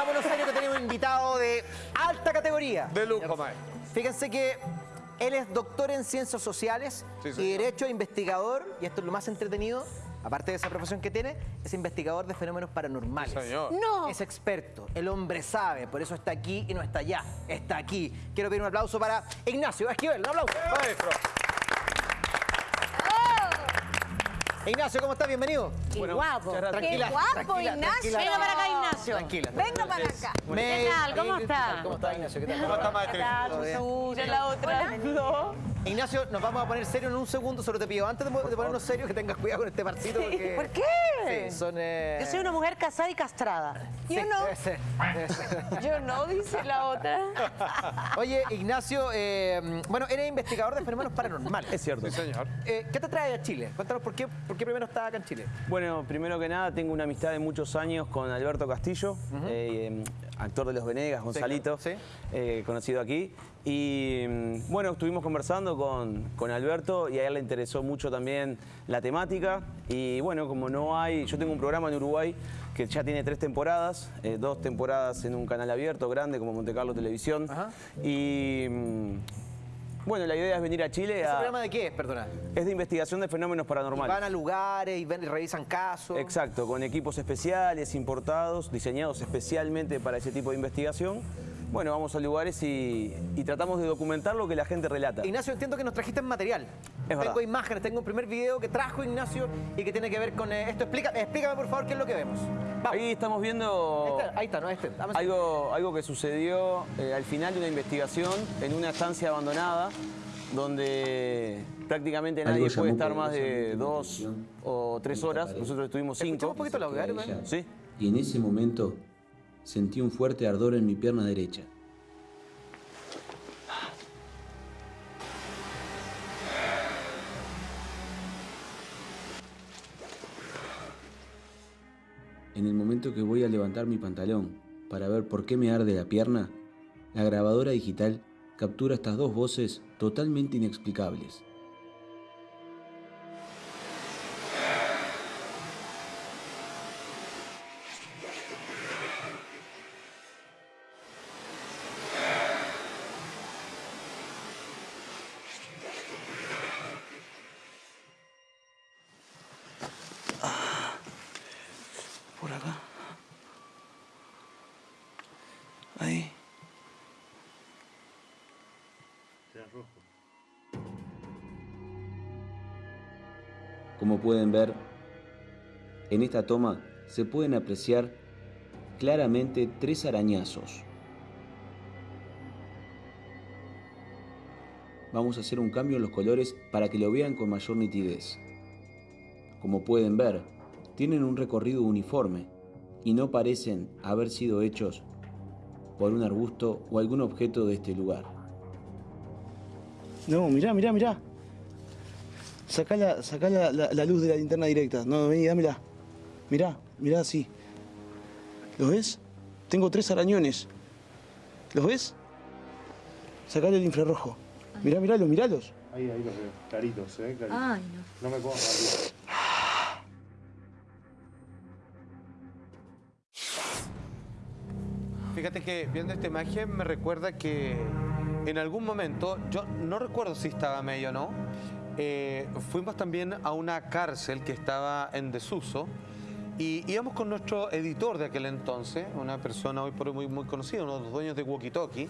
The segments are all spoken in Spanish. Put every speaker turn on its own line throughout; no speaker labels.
Pongámonos serio que tenemos un invitado de alta categoría.
De lujo, maestro.
Fíjense que él es doctor en ciencias sociales
Sí,
y derecho investigador, y esto es lo más entretenido, aparte de esa profesión que tiene, es investigador de fenómenos paranormales.
Sí, señor.
No.
Es experto, el hombre sabe, por eso está aquí y no está allá, está aquí. Quiero pedir un aplauso para Ignacio Esquivel, un aplauso.
Maestro.
Ignacio, ¿cómo estás? Bienvenido.
Qué
Bueno,
guapo.
gracias.
Qué
Tranquila,
guapo,
tranquila,
Ignacio.
tranquila.
Venga para acá, Ignacio.
Tranquila.
Venga para acá.
Me-
¿Qué tal? ¿Cómo
¿Qué
está?
tal? ¿Cómo está, Ignacio? ¿Qué tal?
¿Cómo está, maestro?
La otra.
Ignacio, nos vamos a poner serios en un segundo, solo te pido, antes de, de ponernos serios, que tengas cuidado con este parcito. Porque,
¿Por qué?
Sí, son... eh,
Yo soy una mujer casada y castrada.
sí,
Yo no.
debe ser, debe ser.
Yo no, dice la otra.
Oye, Ignacio, eh, bueno, eres investigador de fenómenos paranormales.
Es cierto.
Sí, señor.
Eh, ¿Qué te trae a Chile? Cuéntanos por qué, por qué primero estás acá en Chile.
Bueno, primero que nada, tengo una amistad de muchos años con Alberto Castillo, eh, em, actor de Los Venegas, Gonzalito,
sí.
eh, conocido aquí. Y mm, bueno, estuvimos conversando con, con Alberto y a él le interesó mucho también la temática. Y bueno, como no hay, yo tengo un programa en Uruguay que ya tiene tres temporadas, eh, dos temporadas en un canal abierto grande como Monte Carlo Televisión.
Ajá.
Y mm, bueno, la idea es venir a Chile
¿Ese
a...
programa de qué es, perdona?
Es de investigación de fenómenos paranormales.
Van a lugares y, ven- y revisan casos.
Exacto, con equipos especiales, importados, diseñados especialmente para ese tipo de investigación. Bueno, vamos a lugares y, y tratamos de documentar lo que la gente relata.
Ignacio, entiendo que nos trajiste material. tengo
verdad.
imágenes, tengo un primer video que trajo Ignacio y que tiene que ver con eh, esto. Explica, explícame, por favor, qué es lo que vemos. Vamos.
Ahí estamos viendo
Ahí está, ahí está, ¿no? Este.
Algo, algo que sucedió eh, al final de una investigación en una estancia abandonada donde prácticamente nadie puede estar más de dos o tres horas. Nosotros estuvimos cinco.
un poquito dale,
ella.
Sí.
Y en ese momento sentí un fuerte ardor en mi pierna derecha. En el momento que voy a levantar mi pantalón para ver por qué me arde la pierna, la grabadora digital captura estas dos voces totalmente inexplicables. Como pueden ver, en esta toma se pueden apreciar claramente tres arañazos. Vamos a hacer un cambio en los colores para que lo vean con mayor nitidez. Como pueden ver, tienen un recorrido uniforme y no parecen haber sido hechos por un arbusto o algún objeto de este lugar.
No, mirá, mirá, mirá. Sacá la, sacá la, la- la luz de la linterna directa. No, vení, dámela. Mirá, mirá así. ¿Los ves? Tengo tres arañones. ¿Los ves? Sacale el infrarrojo. Mirá, mirálos, mirálos.
Ahí, ahí los veo, claritos, ¿eh? Claritos.
Ay, no.
No me pongo rápido.
Fíjate que viendo esta imagen me recuerda que en algún momento, yo no recuerdo si estaba medio o no, eh, fuimos también a una cárcel que estaba en desuso y íbamos con nuestro editor de aquel entonces, una persona hoy por hoy muy, muy conocida, uno de los dueños de Walkie Talkie,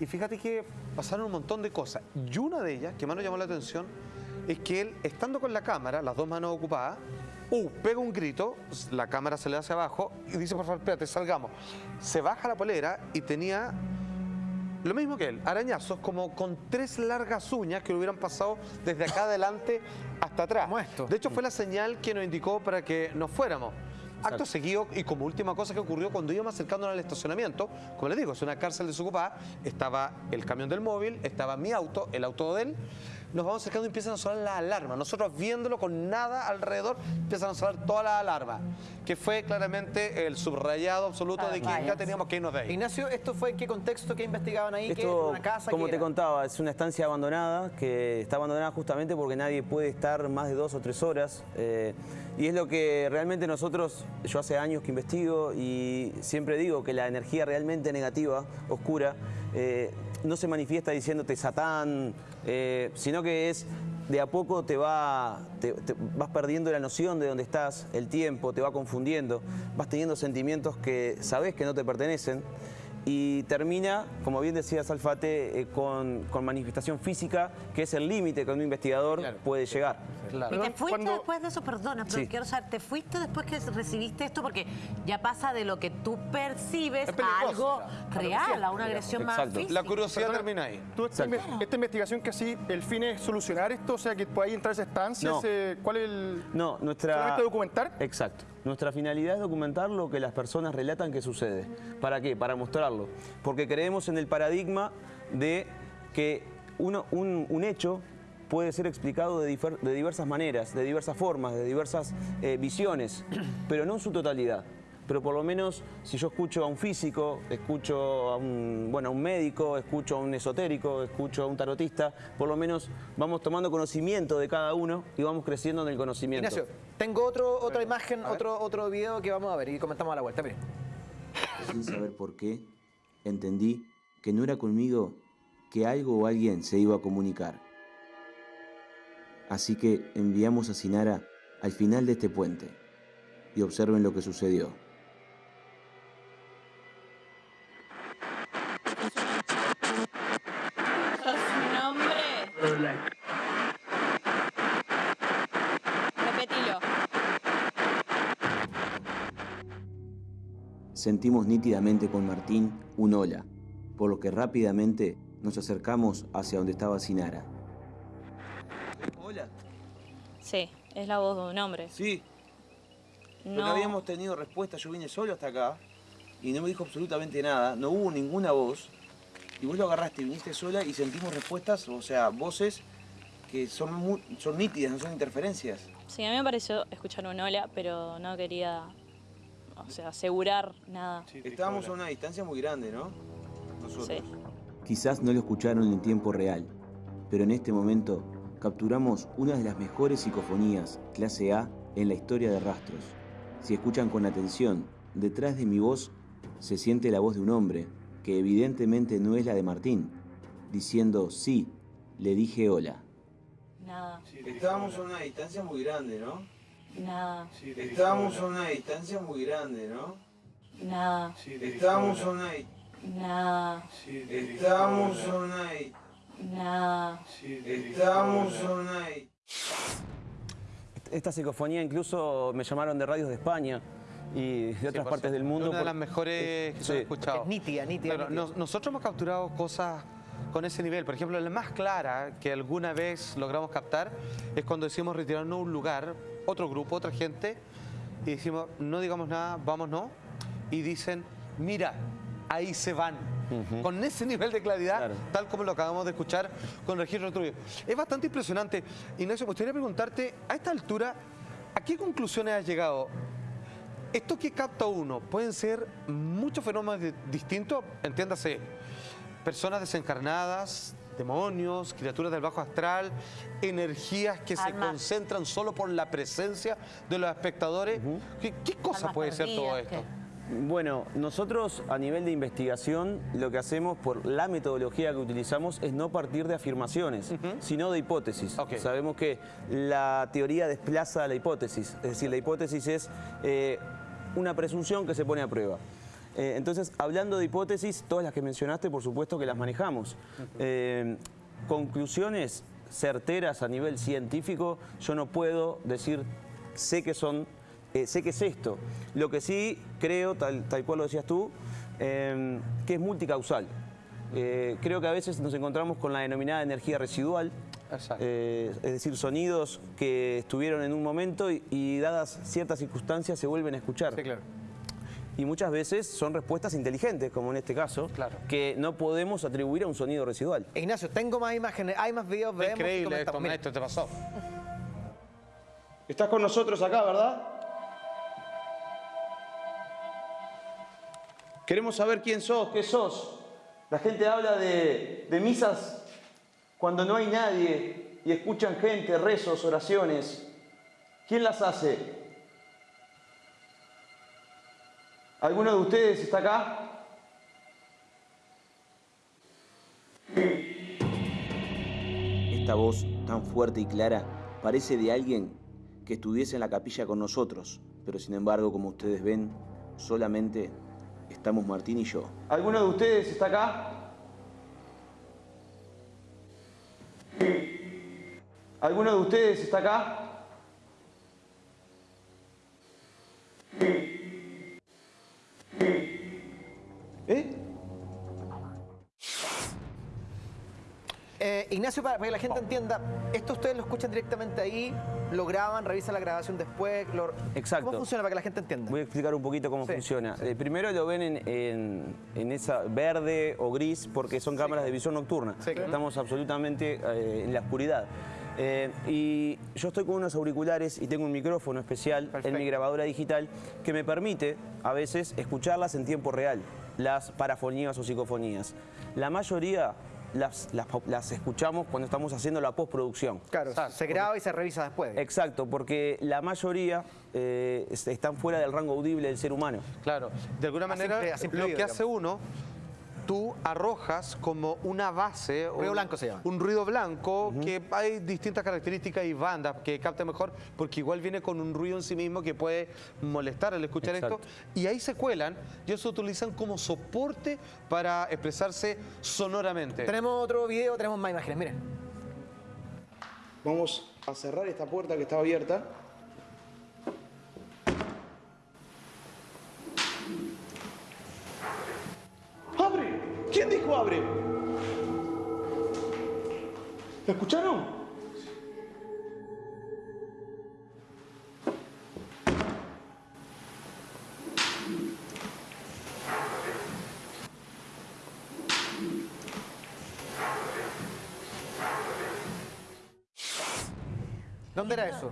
y fíjate que pasaron un montón de cosas. Y una de ellas, que más nos llamó la atención, es que él, estando con la cámara, las dos manos ocupadas, uh, pega un grito, la cámara se le hace abajo y dice, por favor, espérate, salgamos. Se baja la polera y tenía lo mismo que él, arañazos como con tres largas uñas que le hubieran pasado desde acá adelante hasta atrás.
Como esto.
De hecho, fue la señal que nos indicó para que nos fuéramos. Acto seguido, y como última cosa que ocurrió cuando íbamos acercándonos al estacionamiento, como les digo, es una cárcel desocupada, estaba el camión del móvil, estaba mi auto, el auto de él, nos vamos acercando y empiezan a sonar las alarmas. Nosotros viéndolo con nada alrededor, empiezan a sonar todas las alarmas. Que fue claramente el subrayado absoluto de que ya teníamos que irnos de ahí.
Ignacio, ¿esto fue en qué contexto que investigaban ahí? ¿Qué,
Esto,
¿Una casa?
como
¿Qué
te
era?
contaba, es una estancia abandonada que está abandonada justamente porque nadie puede estar más de dos o tres horas. eh, y es lo que realmente nosotros, yo hace años que investigo y siempre digo que la energía realmente negativa, oscura, eh, no se manifiesta diciéndote Satán, eh, sino que es de a poco te, va, te- te vas perdiendo la noción de dónde estás, el tiempo, te va confundiendo, vas teniendo sentimientos que sabes que no te pertenecen y termina, como bien decía Salfate, eh, con, con manifestación física, que es el límite que un investigador puede llegar.
Claro.
¿Y te fuiste
Cuando-
después de eso? Perdona, pero
Sí.
quiero saber, ¿te fuiste después que recibiste esto? Porque ya pasa de lo que tú percibes
Es
a algo real, a una agresión más
Exacto.
física.
La curiosidad
Perdona,
termina ahí.
tú esta, inve- esta investigación que así, el fin es solucionar esto, o sea, que podáis entrar a esa estancia,
No.
ese- ¿cuál es el...?
No, nuestra...
¿Solamente documentar?
Exacto. Nuestra finalidad es documentar lo que las personas relatan que sucede. ¿Para qué? Para mostrarlo. Porque creemos en el paradigma de que un, hecho puede ser explicado de diversas maneras, de diversas formas, de diversas eh, visiones, pero no en su totalidad. Pero por lo menos si yo escucho a un físico, escucho a un, bueno, a un médico, escucho a un esotérico, escucho a un tarotista, por lo menos vamos tomando conocimiento de cada uno y vamos creciendo en el conocimiento.
Ignacio, tengo otro, otra imagen, otro, otro video que vamos a ver y comentamos a la vuelta. Miren.
Sin saber por qué, entendí que no era conmigo que algo o alguien se iba a comunicar. Así que enviamos a Sinara al final de este puente y observen lo que sucedió.
¿Sos un hombre? Repetilo.
Sentimos nítidamente con Martín un hola, por lo que rápidamente nos acercamos hacia donde estaba Sinara.
Hola.
Sí, es la voz de un hombre.
Sí, pero
No.
habíamos tenido respuesta. Yo vine solo hasta acá y no me dijo absolutamente nada. No hubo ninguna voz. Y vos lo agarraste, viniste sola y sentimos respuestas, o sea, voces que son, son nítidas, no son interferencias.
Sí, a mí me pareció escuchar un hola, pero no quería, o sea, asegurar nada.
Estábamos a una distancia muy grande, ¿no? Nosotros.
Sí.
Quizás no lo escucharon en tiempo real, pero en este momento capturamos una de las mejores psicofonías clase A en la historia de rastros. Si escuchan con atención, detrás de mi voz se siente la voz de un hombre, que evidentemente no es la de Martín, diciendo sí, le dije hola.
Nada,
Estábamos a una distancia muy grande, ¿no?
Nada,
Estábamos a una distancia muy grande, ¿no?
nada,
Estábamos a una...
nada,
Estábamos a una...
nada.
Estamos online. Esta psicofonía incluso me llamaron de radios de España y de otras partes del mundo.
Una de las mejores que
Sí.
he escuchado.
Es nítida, nítida,
Pero
nítida.
nos- nosotros hemos capturado cosas con ese nivel. Por ejemplo, la más clara que alguna vez logramos captar es cuando decimos retirarnos a un lugar, otro grupo, otra gente, y decimos, no digamos nada, vámonos, y dicen, mira, ahí se van. Con ese nivel de claridad,
Claro.
tal como lo acabamos de escuchar con registro tuyo. Es bastante impresionante. Ignacio, me gustaría preguntarte, a esta altura, ¿a qué conclusiones has llegado? Esto que capta uno, pueden ser muchos fenómenos de- distintos, entiéndase, personas desencarnadas, demonios, criaturas del bajo astral, energías que se concentran solo por la presencia de los espectadores. ¿Qué, qué cosa
Almas
puede ser todo esto?
Bueno, nosotros a nivel de investigación lo que hacemos por la metodología que utilizamos es no partir de afirmaciones, sino de hipótesis. Sabemos que la teoría desplaza la hipótesis, es decir, la hipótesis es eh, una presunción que se pone a prueba. Eh, entonces, hablando de hipótesis, todas las que mencionaste, por supuesto que las manejamos. Eh, conclusiones certeras a nivel científico, yo no puedo decir, sé que son eh, sé que es esto. Lo que sí creo, tal, tal cual lo decías tú, que es multicausal. Creo que a veces nos encontramos con la denominada energía residual, eh, es decir, sonidos que estuvieron en un momento y, y dadas ciertas circunstancias se vuelven a escuchar.
Sí, claro.
Y muchas veces son respuestas inteligentes, como en este caso,
Claro.
que no podemos atribuir a un sonido residual.
Ignacio, tengo más imágenes, hay más videos, vemos y
Increíble esto.
Mira.
esto te pasó.
Estás con nosotros acá, ¿verdad?
Queremos saber quién sos, qué sos. La gente habla de, de misas cuando no hay nadie y escuchan gente, rezos, oraciones. ¿Quién las hace? ¿Alguno de ustedes está acá? Esta voz tan fuerte y clara parece de alguien que estuviese en la capilla con nosotros, pero sin embargo, como ustedes ven, solamente estamos Martín y yo. ¿Alguno de ustedes está acá? ¿Alguno de ustedes está acá?
Ignacio, para, para que la gente entienda, esto ustedes lo escuchan directamente ahí, lo graban, revisan la grabación después. lo-
Exacto.
¿Cómo funciona para que la gente entienda?
Voy a explicar un poquito cómo
Sí,
funciona.
sí.
Eh, primero lo ven en, en- en esa verde o gris porque son cámaras de visión nocturna.
Claro.
Estamos absolutamente eh, en la oscuridad. Eh, y yo estoy con unos auriculares y tengo un micrófono especial
Perfecto.
en mi grabadora digital que me permite a veces escucharlas en tiempo real, las parafonías o psicofonías. La mayoría las, las- las escuchamos cuando estamos haciendo la postproducción.
Claro,
Exacto.
se graba y se revisa después.
Exacto, porque la mayoría eh, est- están fuera del rango audible del ser humano.
Claro, de alguna manera
así
lo que hace uno, tú arrojas como una base.
Ruido
un-
blanco se llama.
Un ruido blanco que hay distintas características y bandas que capta mejor porque igual viene con un ruido en sí mismo que puede molestar al escuchar
Exacto.
esto. Y ahí se cuelan y eso se utilizan como soporte para expresarse sonoramente.
Tenemos otro video, tenemos más imágenes, miren.
Vamos a cerrar esta puerta que estaba abierta. ¿Quién dijo abre? ¿Lo escucharon?
¿Dónde era eso?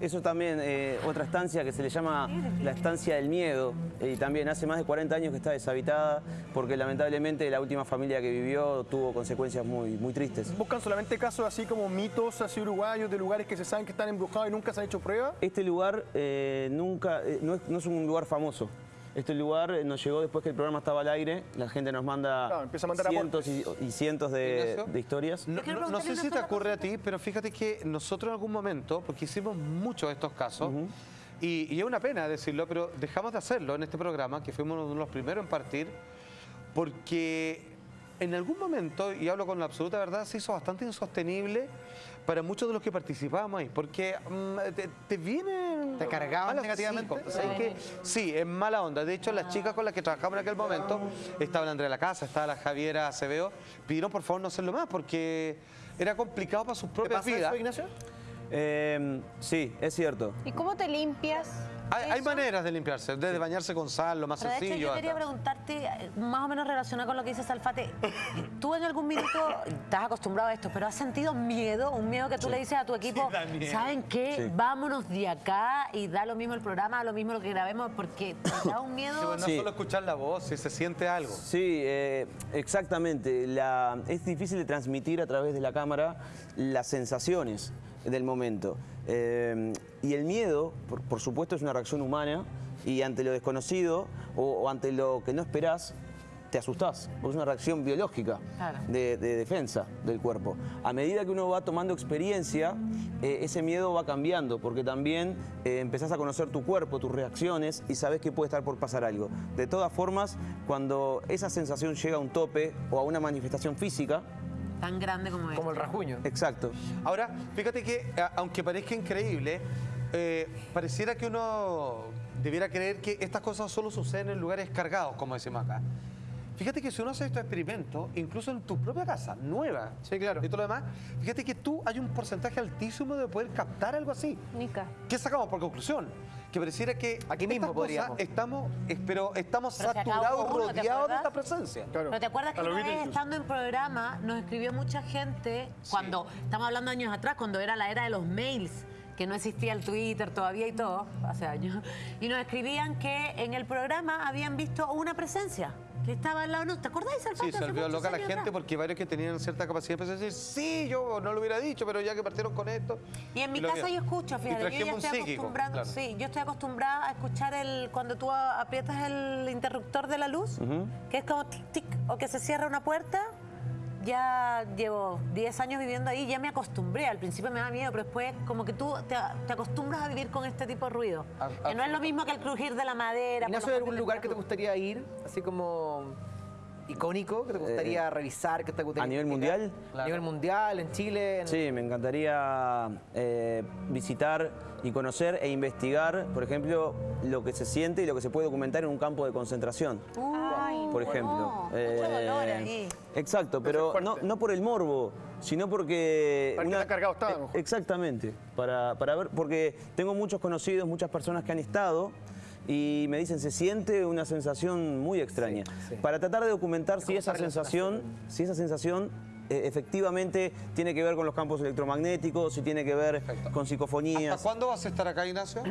Eso también, eh, otra estancia que se le llama la estancia del miedo. Y también hace más de 40 años que está deshabitada porque lamentablemente la última familia que vivió tuvo consecuencias muy, muy tristes.
¿Buscan solamente casos así como mitos así uruguayos de lugares que se saben que están embrujados y nunca se han hecho pruebas?
Este lugar eh, nunca, eh, no, es, no es un lugar famoso. Este lugar eh, nos llegó después que el programa estaba al aire. La gente nos manda
Claro, empieza a mandar
cientos y, y cientos de, historias.
No, sé si te ocurre a ti, pero fíjate que nosotros en algún momento, porque hicimos muchos de estos casos, y, y es una pena decirlo, pero dejamos de hacerlo en este programa, que fuimos uno de los primeros en partir, porque en algún momento, y hablo con la absoluta verdad, se hizo bastante insostenible para muchos de los que participábamos ahí, porque mm, te, te vienen...
¿Te cargaban
malas-
negativamente?
Sí, ¿sabes qué? Sí, es mala onda. De hecho, las chicas con las que trabajamos en aquel momento, estaba la Andrea de la Casa, estaba la Javiera Acevedo, pidieron por favor no hacerlo más porque era complicado para sus
¿Te
propias
pasa
vidas.
eso, Ignacio?
Eh, sí, es cierto.
¿Y cómo te limpias?
Hay, hay maneras de limpiarse, desde bañarse con sal, lo más
Pero de hecho,
sencillo.
yo quería
hasta-
preguntarte, más o menos relacionado con lo que dice Salfate, tú en algún minuto estás acostumbrado a esto, pero has sentido miedo, un miedo que tú le dices a tu equipo. ¿saben qué?
Sí.
Vámonos de acá y da lo mismo el programa, da lo mismo lo que grabemos, porque te da un miedo.
Sí, bueno, no
Sí.
solo escuchar la voz, si se siente algo.
Sí, eh, exactamente. La- es difícil de transmitir a través de la cámara las sensaciones del momento. Eh, y el miedo, por, por supuesto, es una reacción humana y ante lo desconocido o, o ante lo que no esperás, te asustás. Es una reacción biológica
Claro.
de, de defensa del cuerpo. A medida que uno va tomando experiencia, eh, ese miedo va cambiando, porque también eh, empezás a conocer tu cuerpo, tus reacciones y sabes que puede estar por pasar algo. De todas formas, cuando esa sensación llega a un tope o a una manifestación física,
Tan grande como es.
Como el rajuño.
exacto.
Ahora, fíjate que, a- aunque parezca increíble, eh, pareciera que uno debiera creer que estas cosas solo suceden en lugares cargados, como decimos acá. Fíjate que si uno hace estos experimentos, incluso en tu propia casa, nueva,
Sí, claro.
y todo lo demás, fíjate que tú hay un porcentaje altísimo de poder captar algo así.
Nica.
¿Qué sacamos por conclusión? Que pareciera que
Aquí mismo
estas cosas
podríamos.
estamos, estamos, estamos
Pero acabó
saturados,
uno, ¿te
rodeados de esta presencia.
Claro.
Pero te acuerdas que una vez
incluso.
estando en programa nos escribió mucha gente cuando, estamos hablando años atrás, cuando era la era de los mails, que no existía el Twitter todavía y todo, hace años, y nos escribían que en el programa habían visto una presencia que estaba al lado nuestro. ¿Te Alfate?
Sí, se volvió loca la gente
atrás.
porque varios que tenían cierta capacidad empezaron a decir, sí, yo no lo hubiera dicho, pero ya que partieron con esto.
Y en mi casa yo escucho, fíjate, yo ya estoy
psíquico,
acostumbrada,
claro.
sí, yo estoy acostumbrada a escuchar el cuando tú aprietas el interruptor de la luz, que es como tic tic o que se cierra una puerta. Ya llevo 10 años viviendo ahí, ya me acostumbré. Al principio me da miedo, pero después como que tú te, te acostumbras a vivir con este tipo de ruido.
A-
que no es lo mismo que el crujir de la madera.
Ignacio,
los
¿hay algún lugar que te gustaría ir? Así como icónico, que te gustaría revisar, que te gustaría
¿a nivel mundial?
A nivel mundial, en Chile. en-
Sí, me encantaría eh, visitar y conocer e investigar, por ejemplo, lo que se siente y lo que se puede documentar en un campo de concentración.
Ay,
por
no,
ejemplo.
Mucho
Eh,
dolor ahí.
Exacto, pero no, no por el morbo, sino porque...
Para qué tan cargado está, a lo
Eh,
mejor.
Exactamente, para, para ver, porque tengo muchos conocidos, muchas personas que han estado y me dicen, se siente una sensación muy extraña. Para tratar de documentar si esa sensación, si esa sensación eh, efectivamente tiene que ver con los campos electromagnéticos, si tiene que ver con psicofonías.
¿Hasta cuándo vas a estar acá, Ignacio?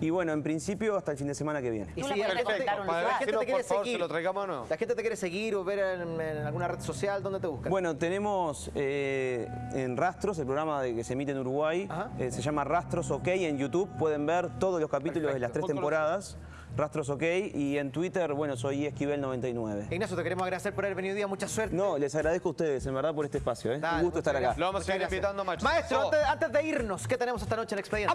Y bueno, en principio hasta el fin de semana que viene.
Y
le
la gente,
Para
la te quiere
favor,
seguir,
se lo traigamos o no.
la gente te quiere seguir o ver en, en alguna red social, ¿dónde te buscan?
Bueno, tenemos eh, en Rastros, el programa de que se emite en Uruguay,
Ajá.
eh, se llama Rastros OK en YouTube, pueden ver todos los capítulos de las tres temporadas, Rastros OK, y en Twitter, bueno, soy Esquivel99.
Ignacio, te queremos agradecer por haber venido hoy día, mucha suerte.
No, les agradezco a ustedes, en verdad, por este espacio, ¿eh?
Dale,
Un gusto estar acá.
Lo vamos a seguir invitando, macho.
Maestro, antes, antes de irnos, ¿qué tenemos esta noche en Expediente?